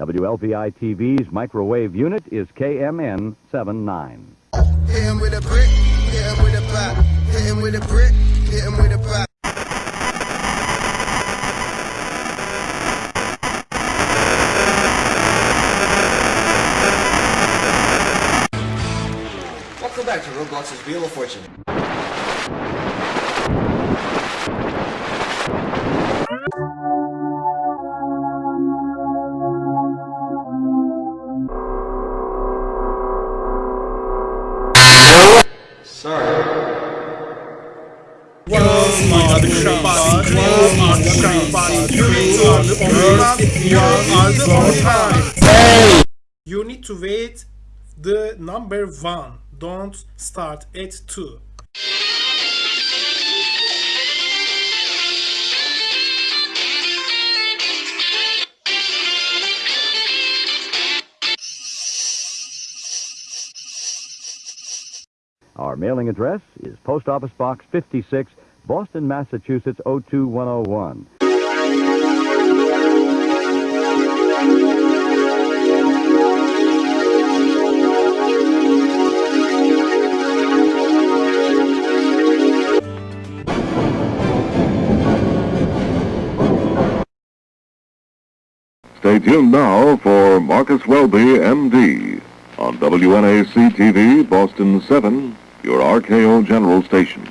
WLPI TV's microwave unit is KMN 79. Hit him with a brick, hit him with a pop. Hit him with a brick, hit him with a pop. Welcome back to Roblox's Wheel of Fortune. Sorry. You need to wait the number one. Don't start at two. Our mailing address is Post Office Box 56, Boston, Massachusetts 02101. Stay tuned now for Marcus Welby, MD, on WNAC TV, Boston 7, your RKO General Station.